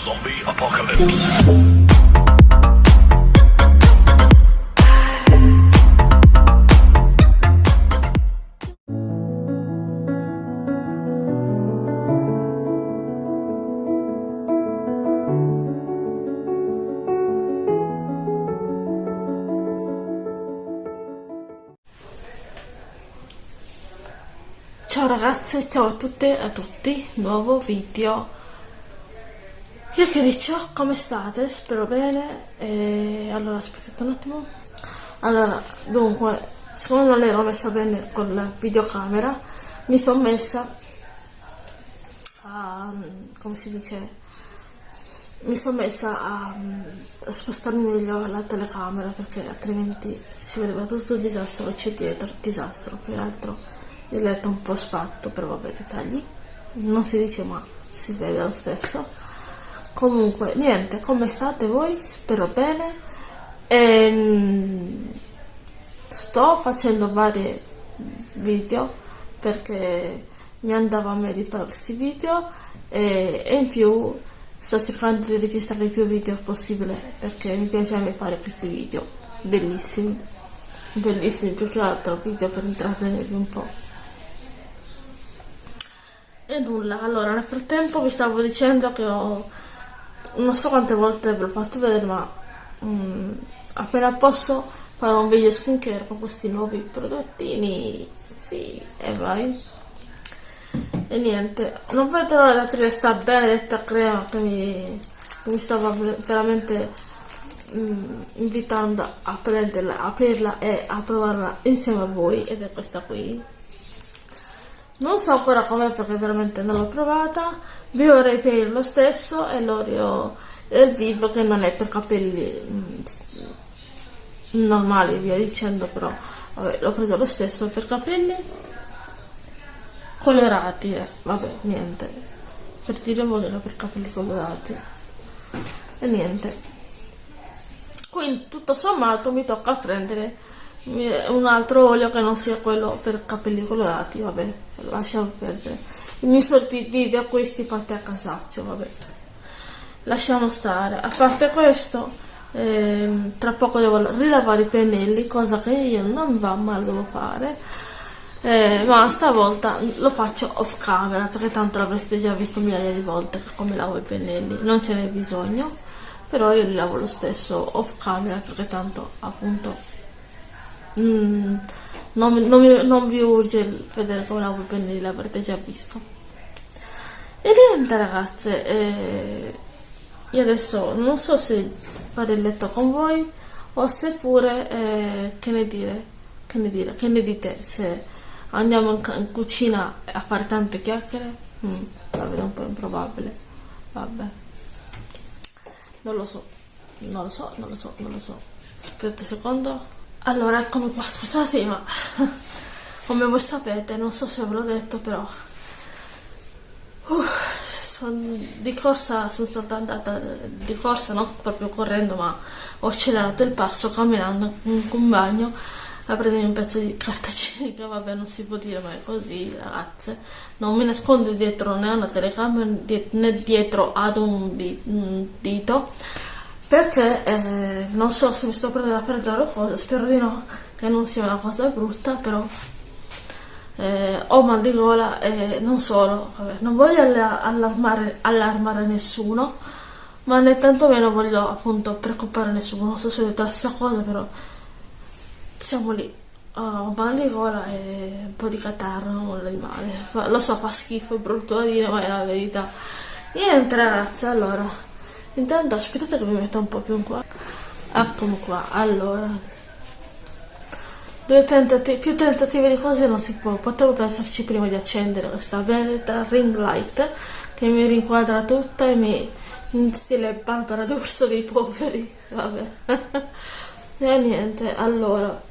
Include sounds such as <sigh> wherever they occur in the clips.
Zombie Apocalypse. Ciao ragazze, ciao a tutte e a tutti, nuovo video. Chiacchiericcio, come state? Spero bene. E allora aspettate un attimo. Allora, dunque, siccome non ero messa bene con la videocamera, mi sono messa a come si dice? Mi sono messa a, a spostarmi meglio la telecamera perché altrimenti si vedeva tutto il disastro che c'è dietro, disastro più che altro il letto un po' sfatto, però vabbè, dettagli. Non si dice ma si vede lo stesso. Comunque, niente, come state voi? Spero bene. Ehm, sto facendo vari video perché mi andava a me di fare questi video e, e in più sto cercando di registrare più video possibile perché mi piace a me fare questi video bellissimi bellissimi più che altro video per intrattenervi un po' E nulla, allora nel frattempo vi stavo dicendo che ho non so quante volte ve l'ho fatto vedere, ma mm, appena posso farò un video skincare con questi nuovi prodottini. Sì, e vai. E niente, non vedo l'ora di questa benedetta crema che mi, mi stava veramente mm, invitando a prenderla, aprirla e a provarla insieme a voi ed è questa qui non so ancora com'è perché veramente non l'ho provata. Bio Repair lo stesso e l'Oreo del Vivo che non è per capelli mm, normali via dicendo però l'ho preso lo stesso per capelli colorati eh. vabbè niente per dire voglio per capelli colorati e niente quindi tutto sommato mi tocca prendere un altro olio che non sia quello per capelli colorati vabbè lasciamo perdere. I miei soliti video questi fatti a casaccio vabbè. Lasciamo stare. A parte questo ehm, tra poco devo rilavare i pennelli cosa che io non va male devo fare. Eh, ma stavolta lo faccio off camera perché tanto l'avreste già visto migliaia di volte come lavo i pennelli. Non ce n'è bisogno però io li lavo lo stesso off camera perché tanto appunto Mm, non, non, non, vi urge vedere come lavo i pennelli, l'avrete già visto. E niente ragazze, eh, io adesso non so se fare il letto con voi o se pure, eh, che ne dire, che ne dire, che ne dite se andiamo in, in cucina a fare tante chiacchiere? Mm, la vedo un po' improbabile, vabbè. Non lo so, non lo so, non lo so, non lo so. Aspetta un secondo. Allora, eccomi qua, scusate, ma <laughs> come voi sapete, non so se ve l'ho detto, però uh, son, di corsa sono stata andata, di corsa non proprio correndo, ma ho accelerato il passo camminando in un bagno a prendermi un pezzo di carta <laughs> igienica, vabbè non si può dire, ma è così ragazze, non mi nascondo dietro né a una telecamera né dietro ad un dito perché eh, non so se mi sto prendendo a prendere o cosa, spero di no, che non sia una cosa brutta, però eh, ho mal di gola e non solo, vabbè, non voglio allarmare, allarmare nessuno, ma né tantomeno voglio appunto preoccupare nessuno, non so se ho detto la stessa cosa, però siamo lì. Ho mal di gola e un po' di catarro, nulla di male. Lo so, fa schifo, è brutto da dire, ma è la verità. Niente ragazzi, allora Intanto aspettate che mi metto un po' più in qua. Eccomi qua, allora. Due tentativi, più tentativi di cose non si può. Potevo pensarci prima di accendere questa benedetta ring light che mi rinquadra tutta e mi in stile Barbara d'Urso dei poveri. Vabbè. <laughs> e niente, allora.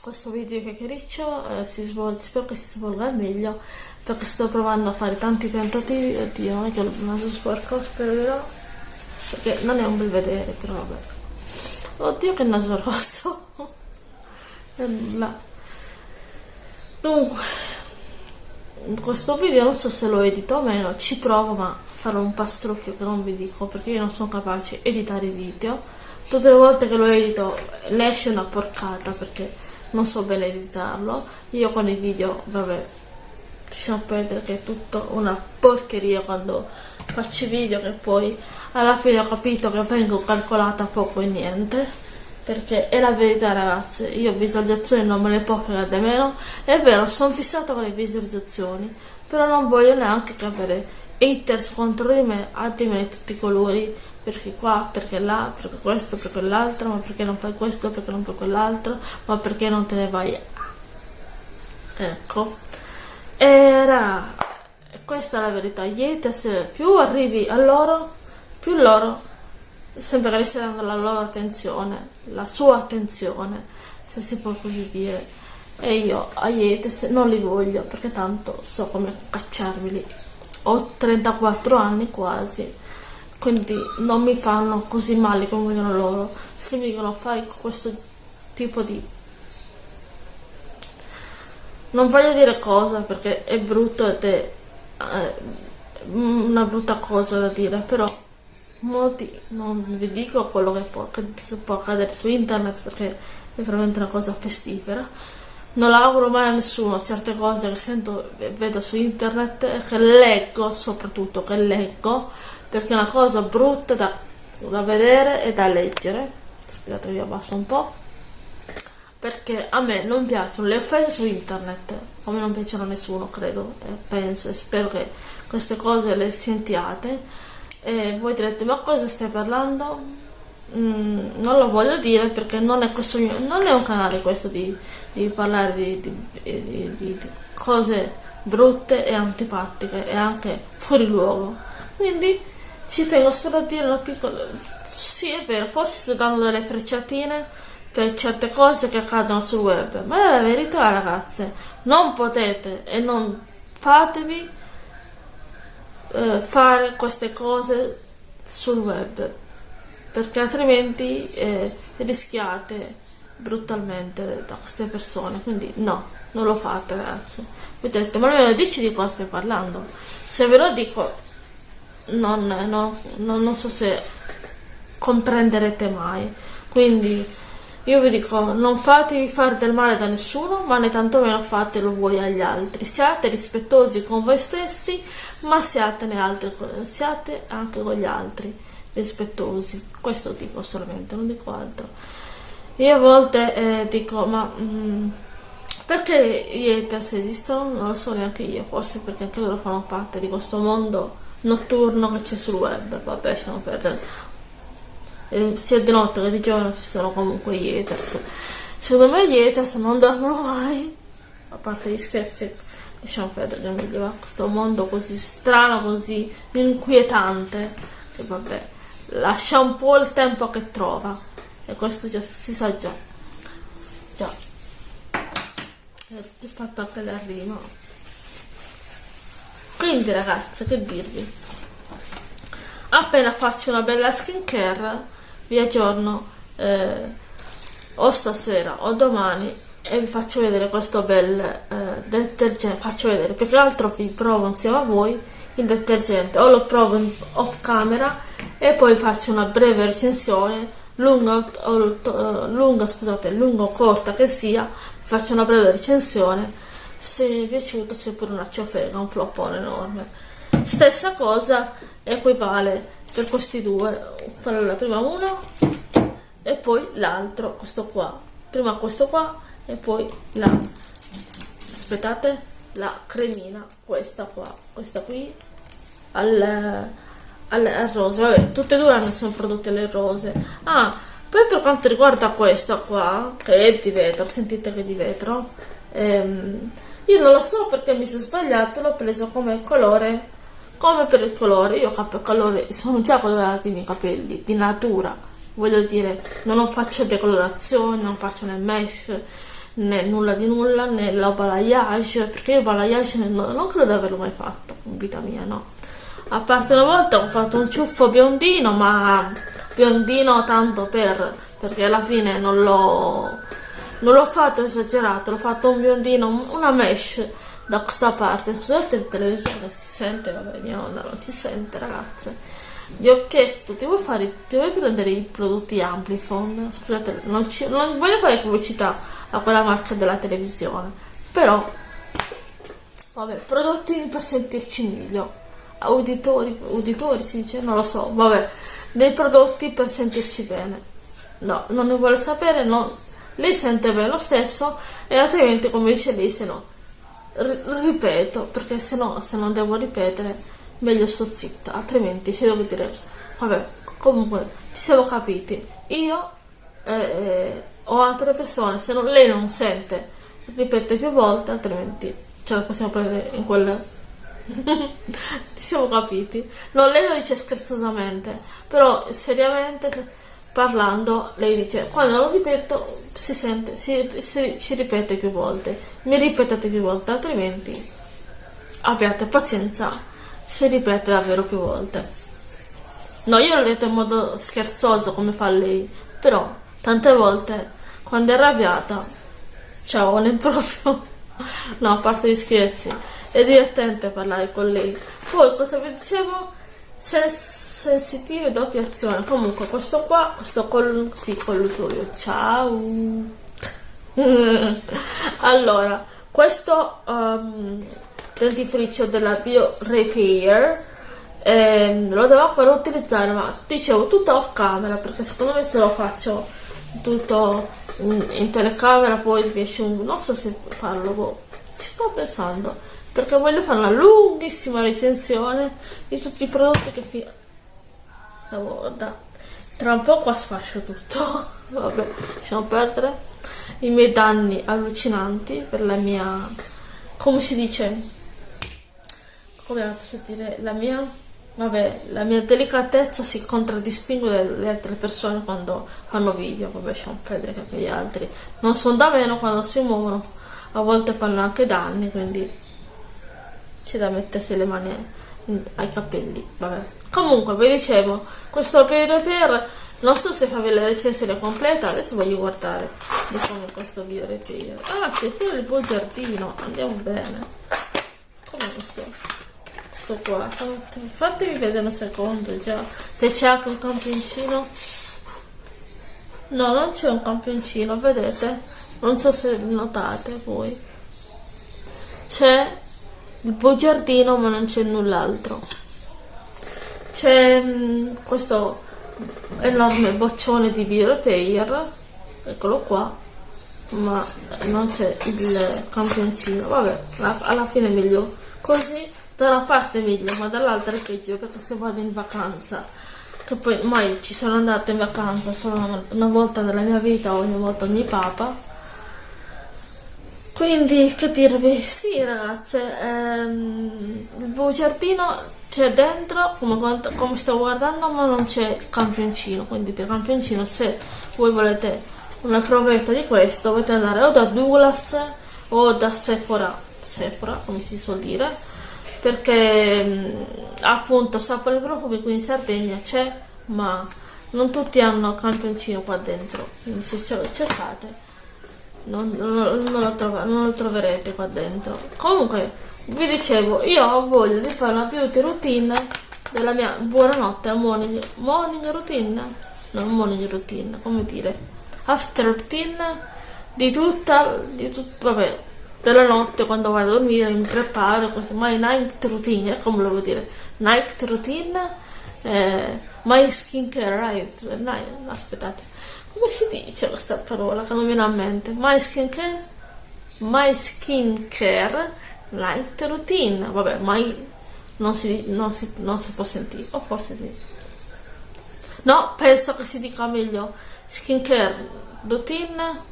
Questo video chiacchiericcio eh, si svolge, spero che si svolga al meglio perché sto provando a fare tanti tentativi oddio non è che ho il naso sporco spero di no perché non è un bel vedere però vabbè. Oddio che naso rosso. <laughs> Nulla. Dunque questo video non so se lo edito o meno ci provo ma farò un pastrocchio che non vi dico perché io non sono capace di editare i video. Tutte le volte che lo edito ne esce una porcata perché non so bene editarlo. Io con i video vabbè lasciamo perdere che è tutto una porcheria quando faccio video che poi alla fine ho capito che vengo calcolata poco e niente. Perché è la verità ragazze. Io visualizzazioni non me le può fregare meno. È vero sono fissata con le visualizzazioni però non voglio neanche che avere haters contro di me a di me tutti i colori. Perché qua, perché là, perché questo, perché quell'altro ma perché non fai questo, perché non fai quell'altro ma perché non te ne vai ecco era questa è la verità haters più arrivi a loro più loro sembra che dando la loro attenzione, la sua attenzione, se si può così dire. E io a Yetes non li voglio perché tanto so come cacciarveli. Ho 34 anni quasi, quindi non mi fanno così male come vogliono loro. Se mi dicono fai questo tipo di... Non voglio dire cosa perché è brutto ed è eh, una brutta cosa da dire, però molti non vi dico quello che può, che può accadere su internet perché è veramente una cosa pestifera. Non l'auguro mai a nessuno certe cose che sento e vedo su internet e che leggo soprattutto che leggo perché è una cosa brutta da, da vedere e da leggere. Scusate io abbasso un po' perché a me non piacciono le offese su internet come non piacciono a nessuno credo e penso e spero che queste cose le sentiate e voi direte ma cosa stai parlando? Mm, non lo voglio dire perché non è, questo mio, non è un canale questo di, di parlare di, di, di, cose brutte e antipatiche e anche fuori luogo quindi ci tengo solo a dire una piccola sì è vero forse sto dando delle frecciatine per certe cose che accadono sul web. Ma è la verità ragazze. Non potete e non fatevi eh, fare queste cose sul web perché altrimenti eh, rischiate brutalmente da queste persone. Quindi no non lo fate ragazzi voi direte ma almeno dici di cosa stai parlando. Se ve lo dico non, no, non so se comprenderete mai. Quindi io vi dico, non fatevi fare del male da nessuno, ma né tantomeno fatelo voi agli altri. Siate rispettosi con voi stessi, ma siate, altri, siate anche con gli altri rispettosi. Questo dico solamente, non dico altro. Io a volte eh, dico, ma mh, mm, perché gli haters esistono? Non lo so neanche io, forse perché anche loro fanno parte di questo mondo notturno che c'è sul web. Vabbè, lasciamo perdere sia di notte che di giorno ci sono comunque gli haters. Secondo me gli haters non dormono mai a parte gli scherzi. Lasciamo perdere che mi va questo mondo così strano così inquietante. Che vabbè lascia un po' il tempo che trova. E questo già si sa già. Già. Ti ho fatto anche la rima quindi ragazzi che dirvi? Appena faccio una bella skincare vi aggiorno eh, o stasera o domani e vi faccio vedere questo bel eh, detergente faccio vedere più che altro vi provo insieme a voi il detergente. O lo provo in off camera e poi faccio una breve recensione lunga o eh, lunga scusate lunga o corta che sia faccio una breve recensione se mi è piaciuto se pure una ciofega un floppone enorme. Stessa cosa equivale per questi due. Allora prima uno e poi l'altro questo qua. Prima questo qua e poi la aspettate la cremina questa qua. Questa qui al, al, al rosa vabbè tutte e due hanno sono prodotte le rose. Ah poi per quanto riguarda questo qua che è di vetro sentite che è di vetro ehm, io non lo so perché mi sono sbagliato l'ho preso come colore come per il colore io colore sono già colorati i miei capelli di natura. Voglio dire non faccio decolorazione non faccio né mesh né nulla di nulla né la balayage perché il balayage non, non credo di averlo mai fatto in vita mia no. A parte una volta ho fatto un ciuffo biondino ma biondino tanto per perché alla fine non l'ho non l'ho fatto esagerato l'ho fatto un biondino una mesh da questa parte scusate il televisore si sente vabbè mia nonna non si sente ragazze. Gli ho chiesto ti vuoi, fare, ti vuoi prendere i prodotti Amplifon? Scusate non, ci, non voglio fare pubblicità a quella marca della televisione però vabbè prodotti per sentirci meglio. Auditori uditori si dice non lo so vabbè dei prodotti per sentirci bene. No non ne vuole sapere no lei sente bene lo stesso e altrimenti come dice lei se no ripeto perché se no se non devo ripetere meglio sto zitta altrimenti se devo dire vabbè comunque ci siamo capiti. Io eh, eh, o altre persone se non, lei non sente ripete più volte altrimenti ce la possiamo prendere in quella <laughs> ci siamo capiti. No lei lo dice scherzosamente però seriamente parlando lei dice quando lo ripeto si sente si, si, si ripete più volte. Mi ripetate più volte altrimenti abbiate pazienza si ripete davvero più volte. No io l'ho detto in modo scherzoso come fa lei però tante volte quando è arrabbiata ciao non è proprio <laughs> no a parte gli scherzi è divertente parlare con lei. Poi cosa vi dicevo sensitive doppia azione comunque questo qua questo col sì, colluttorio ciao <laughs> allora questo um, dentifricio della Bio Repair ehm, lo devo ancora utilizzare ma dicevo tutto off camera perché secondo me se lo faccio tutto in, in telecamera poi riesce un non so se farlo boh. ci sto pensando perché voglio fare una lunghissima recensione di tutti i prodotti che fi... stavo da tra un po' qua sfascio tutto. <laughs> Vabbè lasciamo perdere. I miei danni allucinanti per la mia come si dice? Come posso dire? La mia vabbè la mia delicatezza si contraddistingue dalle altre persone quando fanno video. Vabbè lasciamo perdere che gli altri non sono da meno quando si muovono. A volte fanno anche danni quindi c'è da mettersi le mani ai capelli vabbè. Comunque vi dicevo questo per per non so se farvi la recensione completa adesso voglio guardare di come questo video repair ah c'è pure il buon giardino andiamo bene. Come questo questo qua fatemi vedere un secondo già. Se c'è anche un campioncino. No non c'è un campioncino vedete? Non so se notate voi. C'è il bugiardino ma non c'è null'altro. C'è mm, questo enorme boccione di pair eccolo qua ma non c'è il campioncino. Vabbè alla fine è meglio così da una parte è meglio ma dall'altra è peggio perché se vado in vacanza che poi mai ci sono andata in vacanza solo una volta nella mia vita ogni volta ogni papa quindi che dirvi? Sì ragazze ehm, il bugiardino c'è dentro come, come sto guardando ma non c'è il campioncino. Quindi per campioncino se voi volete una provetta di questo dovete andare o da Douglas o da Sephora. Sephora come si suol dire. Perché mh, appunto sapore profumi qui in Sardegna c'è ma non tutti hanno campioncino qua dentro. Quindi se ce lo cercate non, non, non, lo trova, non, lo troverete qua dentro. Comunque vi dicevo io ho voglia di fare una beauty routine della mia buonanotte morning, morning routine? Non morning routine come dire after routine di tutta di tut, vabbè della notte quando vado a dormire mi preparo così my night routine come lo vuol dire? Night routine eh, my skincare right night, aspettate come si dice questa parola che non viene a mente? My skin care my skin care light routine. Vabbè mai non si, non, si, non si può sentire o forse sì. No penso che si dica meglio skin care routine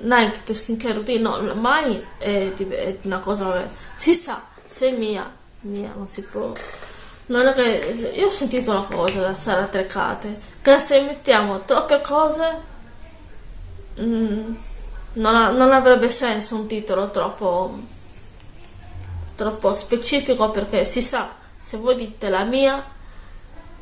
night skin care routine no mai è, è una cosa vabbè si sa se è mia mia non si può. Non è che io ho sentito una cosa da Sara Treccate che se mettiamo troppe cose mm, non, ha, non, avrebbe senso un titolo troppo troppo specifico perché si sa se voi dite la mia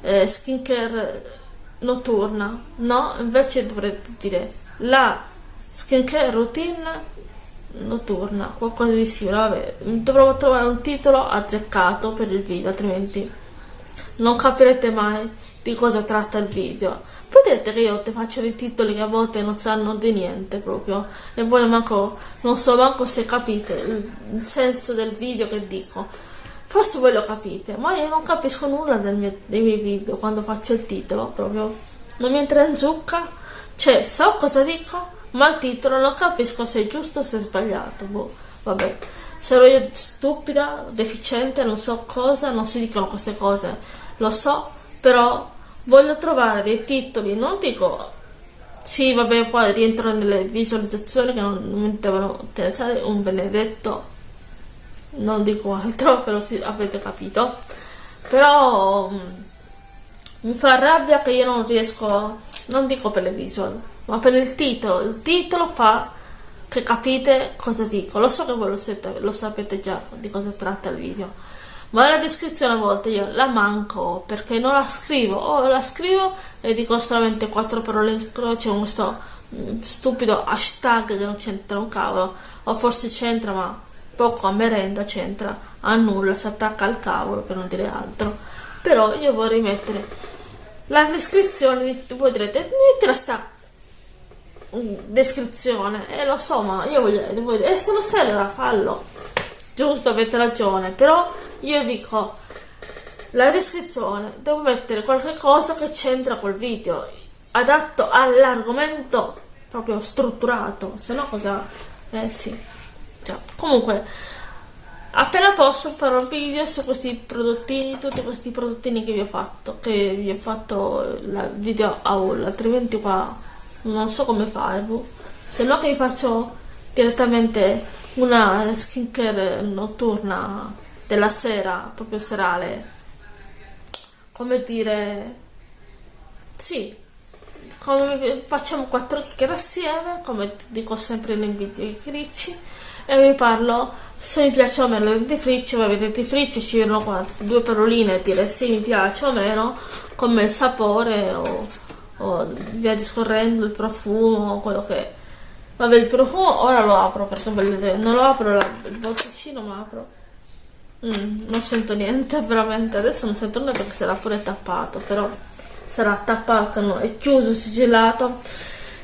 eh, skincare notturna no invece dovrete dire la skincare routine notturna, qualcosa di simile, vabbè, dovrò trovare un titolo azzeccato per il video, altrimenti non capirete mai di cosa tratta il video. Vedete che io ti faccio dei titoli che a volte non sanno di niente proprio e voi manco, non so manco se capite il, il senso del video che dico. Forse voi lo capite, ma io non capisco nulla mio, dei miei video quando faccio il titolo, proprio non mi entra in zucca. Cioè, so cosa dico, ma il titolo non capisco se è giusto o se è sbagliato. Boh, vabbè. Sarò io stupida, deficiente, non so cosa, non si dicono queste cose, lo so, però voglio trovare dei titoli, non dico sì, vabbè, poi rientro nelle visualizzazioni che non mi devono interessare un benedetto, non dico altro, <laughs> però sì, avete capito. Però mm, mi fa rabbia che io non riesco, non dico per le visual, ma per il titolo. Il titolo fa che capite cosa dico. Lo so che voi lo, siete, lo sapete già di cosa tratta il video ma la descrizione a volte io la manco perché non la scrivo. O la scrivo e dico solamente quattro parole in croce con questo stupido hashtag che non c'entra un cavolo. O forse c'entra ma poco a merenda c'entra. A nulla si attacca al cavolo per non dire altro. Però io vorrei mettere la descrizione voi direte mettila sta mm, descrizione e eh, lo so ma io voglio, voglio se lo allora fallo giusto avete ragione. Però io dico la descrizione devo mettere qualche cosa che c'entra col video adatto all'argomento proprio strutturato se no cosa eh sì. Cioè, comunque appena posso farò un video su questi prodottini tutti questi prodottini che vi ho fatto che vi ho fatto il video haul altrimenti qua non so come farlo. Se no che vi faccio direttamente una skincare notturna della sera, proprio serale, come dire, sì, come facciamo quattro chiacchiere assieme, come dico sempre nei video i cricci, e vi parlo se mi piace o meno il dentifricio, voi vedete i fricci, ci vedono qua due paroline e dire se mi piace o meno, come il sapore o, o via discorrendo il profumo, quello che è. Vabbè, il profumo ora lo apro perché vedete, non lo apro il botticino, ma apro Mm, non sento niente, <laughs> veramente. Adesso non sento nulla perché sarà pure tappato, però sarà tappato, no, è chiuso, sigillato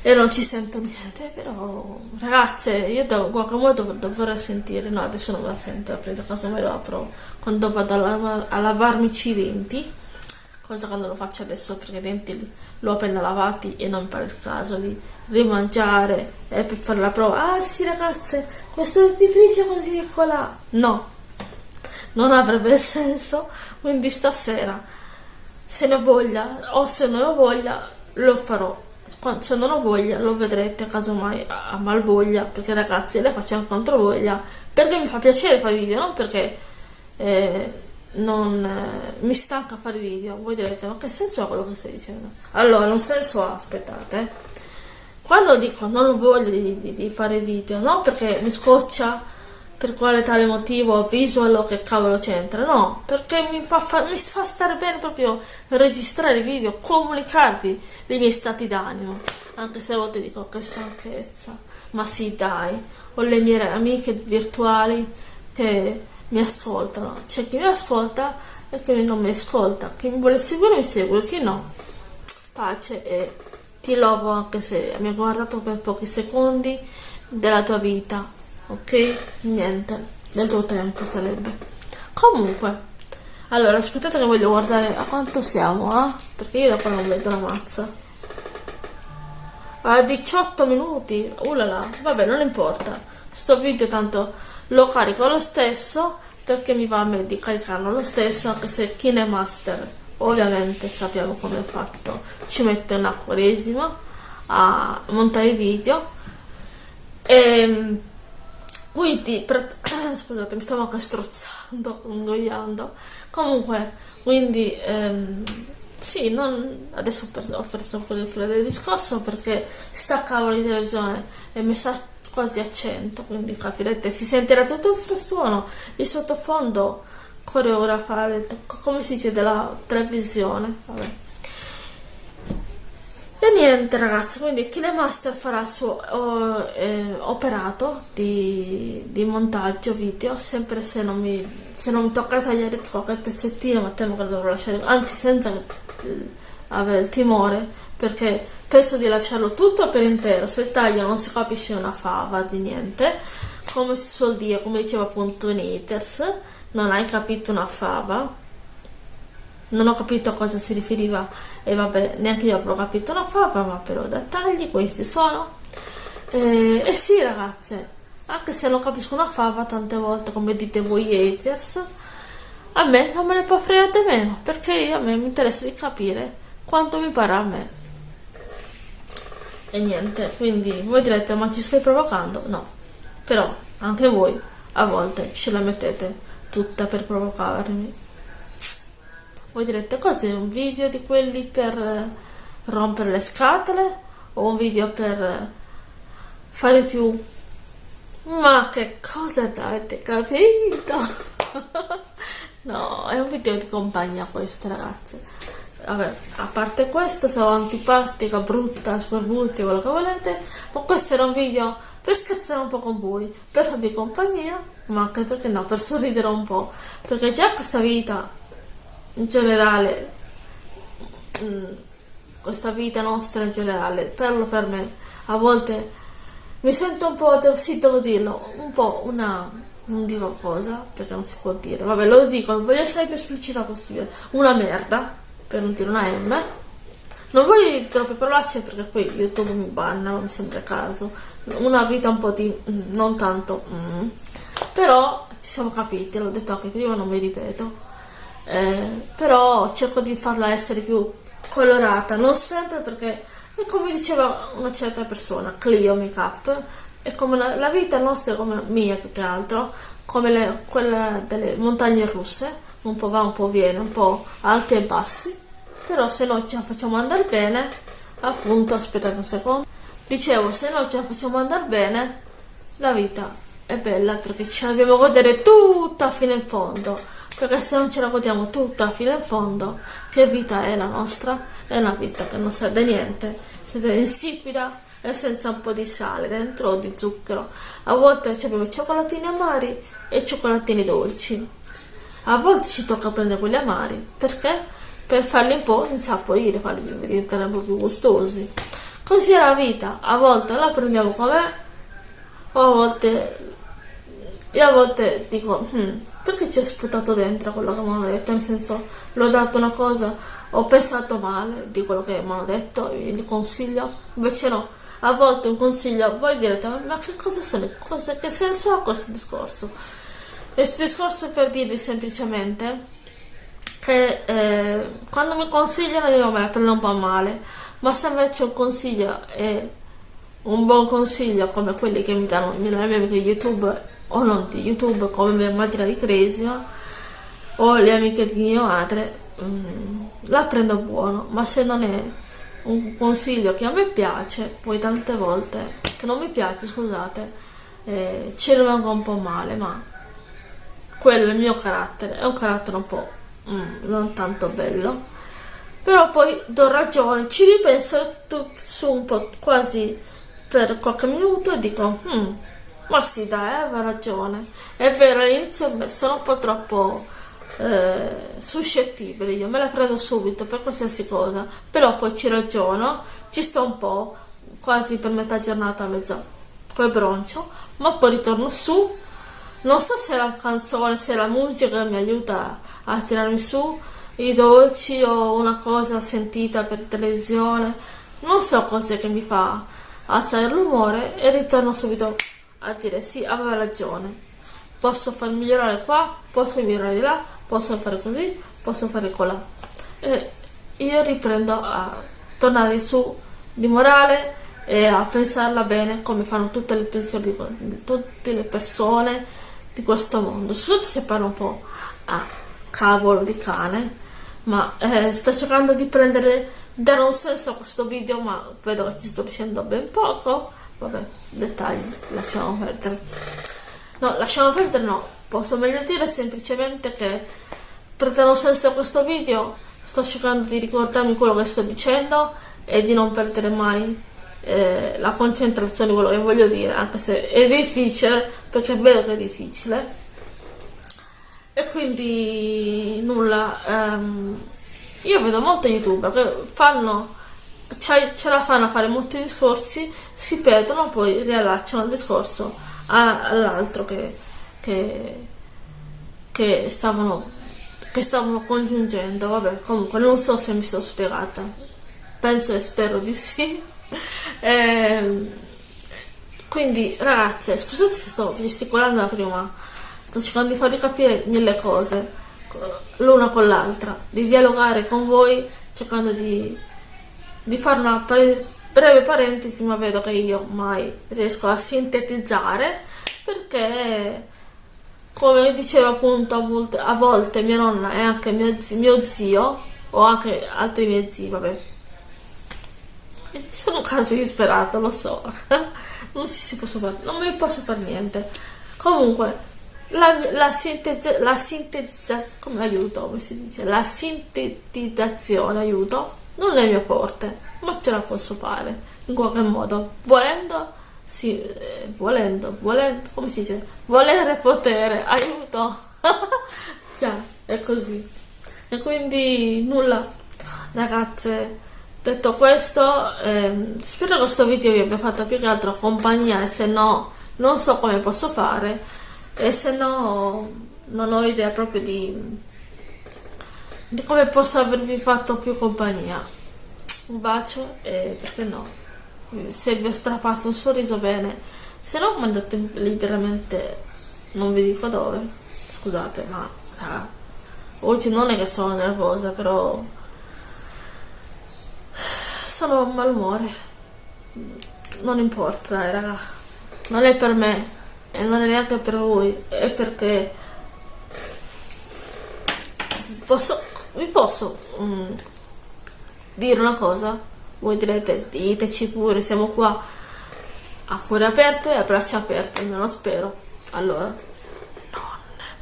e non ci sento niente. Però, ragazze, io da guacamole dov dovrei sentire. No, adesso non la sento, aprire caso me lo apro quando vado a, lav a lavarmici i denti. Cosa non lo faccio adesso perché i denti li, l'ho appena lavati e non il caso di rimangiare e per fare la prova. Ah sì ragazze, questo dentifricio così e colà. No, non avrebbe <laughs> senso, quindi stasera se ne ho voglia o se non ho voglia lo farò. Se non ho voglia lo vedrete casomai a malvoglia, perché ragazzi le faccio anche contro voglia, perché mi fa piacere fare video, non perché eh, non eh, mi stanca fare video. Voi direte, ma che senso ha quello che stai dicendo? Allora, un senso ha, aspettate. Quando dico non ho voglia di, di, di fare video, non perché mi scoccia per quale tale motivo visual che cavolo c'entra, no, perché mi fa, fa, mi fa stare bene proprio registrare video, comunicarvi i miei stati d'animo, anche se a volte dico che stanchezza, ma sì dai, ho le mie amiche virtuali che mi ascoltano, c'è chi mi ascolta e chi non mi ascolta, chi mi vuole seguire mi segue, chi no, pace e ti lovo anche se mi ha guardato per pochi secondi della tua vita ok? Niente, del tuo tempo sarebbe. Comunque, allora aspettate che voglio guardare a quanto siamo, eh? Perché io dopo non vedo la mazza. A 18 minuti, ulala, vabbè non importa. Sto video tanto lo carico lo stesso perché mi va me di caricarlo lo stesso anche se KineMaster ovviamente sappiamo come è fatto ci mette un acquaresimo a montare i video e ehm, quindi, per... <clears throat> scusate, mi stavo anche strozzando, ingoiando. Comunque, quindi, ehm, sì, non... adesso ho perso, ho perso filo del discorso perché sta cavolo di televisione e mi sta quasi a 100, quindi capirete, si sentirà tutto il frastuono, il sottofondo coreografare, come si dice, della televisione, vabbè. E niente ragazzi, quindi KineMaster farà il suo oh, eh, operato di, di, montaggio video, sempre se non, mi, se non mi tocca tagliare qualche pezzettino, ma temo che dovrò lasciare, anzi senza eh, avere il timore, perché penso di lasciarlo tutto per intero, se taglio non si capisce una fava di niente, come si suol dire, come diceva appunto in Haters, non hai capito una fava, non ho capito a cosa si riferiva e vabbè neanche io avrò capito una fava ma però dettagli questi sono. E, e sì ragazze anche se non capisco una fava tante volte come dite voi haters a me non me ne può fregare meno perché a me mi interessa di capire quanto mi pare a me e niente quindi voi direte ma ci stai provocando? No. Però anche voi a volte ce la mettete tutta per provocarmi. Voi direte cos'è un video di quelli per eh, rompere le scatole o un video per eh, fare più? Ma che cosa avete capito? <laughs> No è un video di compagnia questo ragazze vabbè a parte questo sono antipatica brutta scorbuti quello che volete ma questo era un video per scherzare un po' con voi per farvi compagnia ma anche perché no per sorridere un po' perché già questa vita in generale mm, questa vita nostra in generale parlo per me a volte mi sento un po' sì devo dirlo un po' una non dico cosa perché non si può dire vabbè lo dico voglio essere più esplicita possibile una merda per non dire una M. Non voglio dire troppe parolacce perché poi youtube mi banna mi sembra caso. Una vita un po' di mm, non tanto mm. però ci siamo capiti l'ho detto anche prima non mi ripeto. Eh, però cerco di farla essere più colorata, non sempre perché è come diceva una certa persona, Clio Makeup, è come la, la vita nostra, come mia più che altro, come le, quella delle montagne russe, un po' va, un po' viene, un po' alti e bassi, però se noi ce la facciamo andare bene, appunto, aspettate un secondo, dicevo, se noi ce la facciamo andare bene, la vita è bella perché ce la dobbiamo godere tutta fino in fondo. Perché se non ce la godiamo tutta fino in fondo che vita è la nostra? è una vita che non serve niente. Siete insipida e senza un po' di sale dentro o di zucchero. A volte abbiamo cioccolatini amari e cioccolatini dolci a volte ci tocca prendere quelli amari perché? per farli un po' insaporire farli diventare un po' più gustosi. Così è la vita. A volte la prendiamo come o a volte e a volte dico hmm, perché ci è sputato dentro quello che mi hanno detto? Nel senso l'ho dato una cosa ho pensato male di quello che mi hanno detto il consiglio? Invece no. A volte un consiglio voi direte ma che cosa sono cosa, che senso ha questo discorso questo discorso per dirvi semplicemente che eh, quando mi consigliano io me la prendo un po' male ma se invece un consiglio è un buon consiglio come quelli che mi danno le mie amiche youtube o non di youtube come mia madre di Cresima o le amiche di mia madre mm, la prendo buono. Ma se non è un consiglio che a me piace poi tante volte che non mi piace scusate eh, ci rimango un po' male ma quello è il mio carattere è un carattere un po' mm, non tanto bello però poi do ragione ci ripenso su un po' quasi per qualche minuto e dico hmm, ma sì, dai, aveva ragione. È vero, all'inizio sono un po' troppo eh, suscettibile, io me la prendo subito per qualsiasi cosa, però poi ci ragiono, ci sto un po', quasi per metà giornata, mezza, poi broncio, ma poi ritorno su. Non so se la canzone, se la musica mi aiuta a tirarmi su, i dolci o una cosa sentita per televisione, non so cos'è che mi fa alzare l'umore e ritorno subito a dire sì, aveva ragione, posso far migliorare qua, posso migliorare di là, posso fare così, posso fare colà. E io riprendo a tornare su di morale e a pensarla bene come fanno tutte le, tutte le persone di questo mondo. Soprattutto se parlo un po' a cavolo di cane, ma eh, sto cercando di prendere, dare un senso a questo video, ma vedo che ci sto dicendo ben poco. Vabbè dettagli lasciamo perdere. No lasciamo perdere no. Posso meglio dire semplicemente che per dare un senso a questo video sto cercando di ricordarmi quello che sto dicendo e di non perdere mai eh, la concentrazione quello che voglio dire anche se è difficile perché è vero che è difficile. E quindi nulla ehm, io vedo molti youtuber che fanno ce la fanno a fare molti discorsi si perdono poi riallacciano il discorso all'altro che, che, che stavano che stavano congiungendo. Vabbè comunque non so se mi sono spiegata. Penso e spero di sì <laughs> eh, quindi ragazze scusate se sto gesticolando la prima sto cercando di farvi capire mille cose l'una con l'altra di dialogare con voi cercando di, di fare una breve parentesi ma vedo che io mai riesco a sintetizzare perché come diceva appunto a volte, a volte mia nonna e anche mio mio zio o anche altri miei zii, vabbè. <laughs> Sono quasi disperato, lo so. <laughs> non ci si posso fare, non mi posso fare niente. Comunque, la, la, sintesi, la sintetizzazione, come aiuto, come si dice? La sintetizzazione, aiuto, non è mio forte, ma ce la posso fare in qualche modo, volendo sì, eh, volendo, volendo, come si dice? Volere potere, <laughs> aiuto! Già, è così. E quindi nulla, ragazze, detto questo, ehm, spero che questo video vi abbia fatto più che altro compagnia e se no non so come posso fare e se no non ho idea proprio di, di come posso avervi fatto più compagnia. Un bacio e perché no? se vi ho strappato un sorriso bene se no mandate liberamente non vi dico dove scusate ma ah, oggi non è che sono nervosa però sono a malumore. Non importa raga non è per me e non è neanche per voi è perché posso vi posso um, dire una cosa? Voi direte diteci pure siamo qua a cuore aperto e a braccia aperte almeno spero. Allora non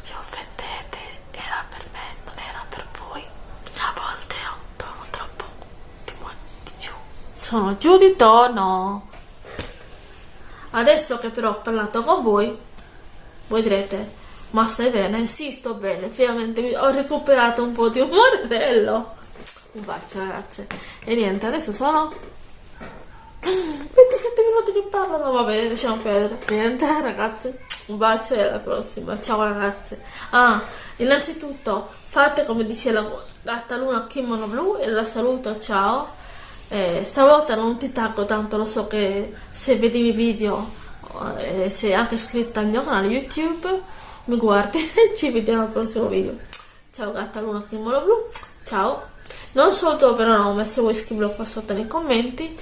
vi offendete era per me non era per voi a volte ho un tono troppo di, di giù sono giù di tono adesso che però ho parlato con voi voi direte ma stai bene? Sì, sto bene, finalmente ho recuperato un po' di umore <laughs> bello. Un bacio ragazze e niente adesso sono 27 minuti che parlano va bene lasciamo perdere. Niente ragazze un bacio e alla prossima. Ciao ragazze ah innanzitutto fate come dice la, la taluna kimono blu e la saluto ciao eh, stavolta non ti taggo tanto lo so che se vedi i miei video eh, sei anche iscritta al mio canale youtube mi guardi <laughs> ci vediamo al prossimo video. Ciao gatta luna kimono blu. Ciao. Non il tuo vero nome se vuoi scriverlo qua sotto nei commenti.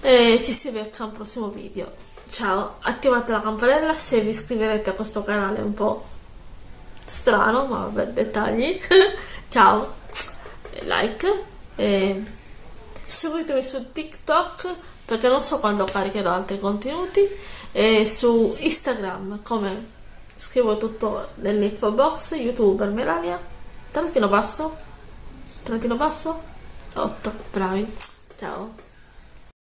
E ci si becca al prossimo video. Ciao. Attivate la campanella se vi iscriverete a questo canale un po' strano ma vabbè dettagli. <laughs> Ciao. Like e seguitemi su tiktok perché non so quando caricherò altri contenuti e su instagram come scrivo tutto nell'info box youtuber melania. Trattino basso? Trattino basso? 8 bravi. Ciao